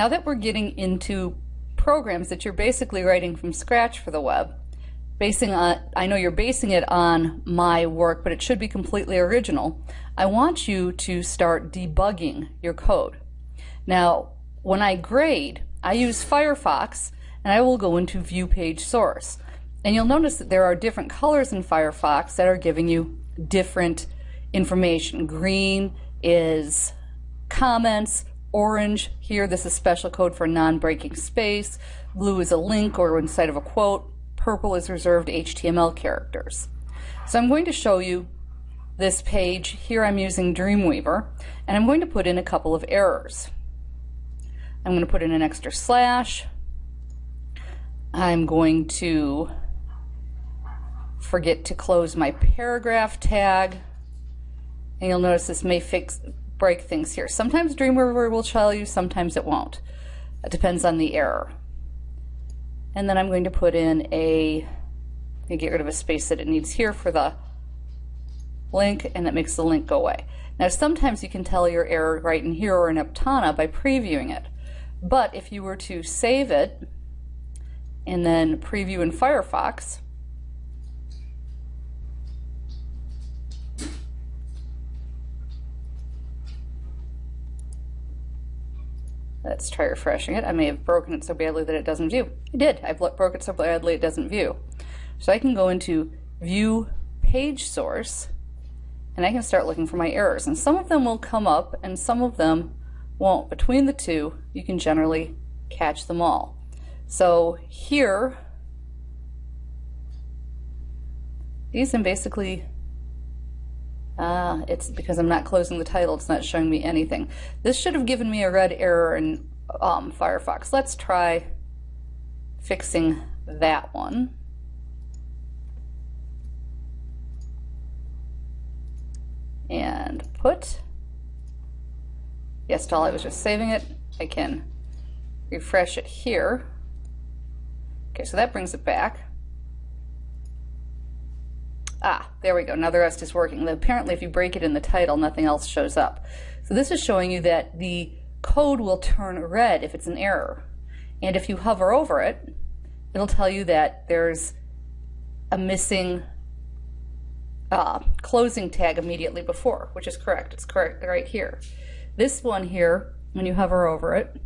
Now that we're getting into programs that you're basically writing from scratch for the web, basing on, I know you're basing it on my work, but it should be completely original. I want you to start debugging your code. Now, when I grade, I use Firefox and I will go into View Page Source. And you'll notice that there are different colors in Firefox that are giving you different information. Green is comments, orange here, this is special code for non-breaking space, blue is a link or inside of a quote, purple is reserved HTML characters. So I'm going to show you this page. Here I'm using Dreamweaver, and I'm going to put in a couple of errors. I'm going to put in an extra slash. I'm going to forget to close my paragraph tag. And you'll notice this may fix break things here. Sometimes Dreamweaver will tell you, sometimes it won't. It depends on the error. And then I'm going to put in a, get rid of a space that it needs here for the link, and that makes the link go away. Now sometimes you can tell your error right in here or in Aptana by previewing it. But if you were to save it and then preview in Firefox, Let's try refreshing it. I may have broken it so badly that it doesn't view. I did. I broke it so badly it doesn't view. So I can go into View Page Source and I can start looking for my errors. And some of them will come up and some of them won't. Between the two, you can generally catch them all. So here, these I'm basically Ah, it's because I'm not closing the title, it's not showing me anything. This should have given me a red error in um, Firefox. Let's try fixing that one. And put. Yes, while I was just saving it, I can refresh it here. Okay, so that brings it back. Ah, there we go. Now the rest is working. Apparently, if you break it in the title, nothing else shows up. So this is showing you that the code will turn red if it's an error. And if you hover over it, it'll tell you that there's a missing uh, closing tag immediately before, which is correct. It's correct right here. This one here, when you hover over it,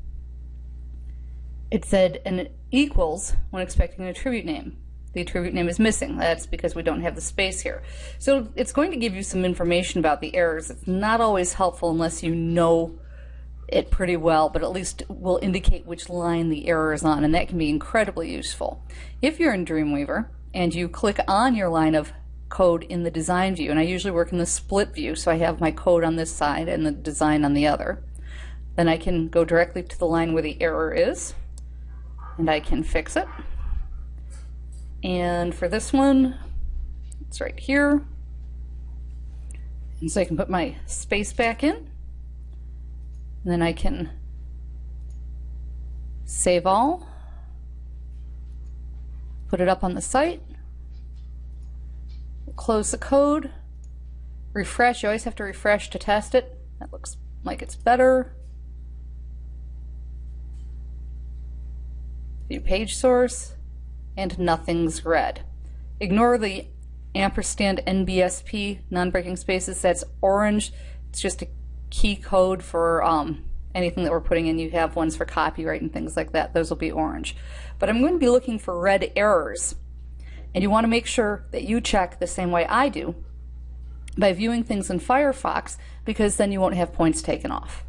it said an equals when expecting an attribute name the attribute name is missing. That's because we don't have the space here. So it's going to give you some information about the errors. It's not always helpful unless you know it pretty well, but at least will indicate which line the error is on, and that can be incredibly useful. If you're in Dreamweaver and you click on your line of code in the design view, and I usually work in the split view, so I have my code on this side and the design on the other, then I can go directly to the line where the error is, and I can fix it. And for this one, it's right here. And so I can put my space back in. And then I can save all, put it up on the site, close the code, refresh. You always have to refresh to test it. That looks like it's better. View page source and nothing's red. Ignore the ampersand NBSP, non-breaking spaces, that's orange. It's just a key code for um, anything that we're putting in. You have ones for copyright and things like that. Those will be orange. But I'm going to be looking for red errors. And you want to make sure that you check the same way I do by viewing things in Firefox because then you won't have points taken off.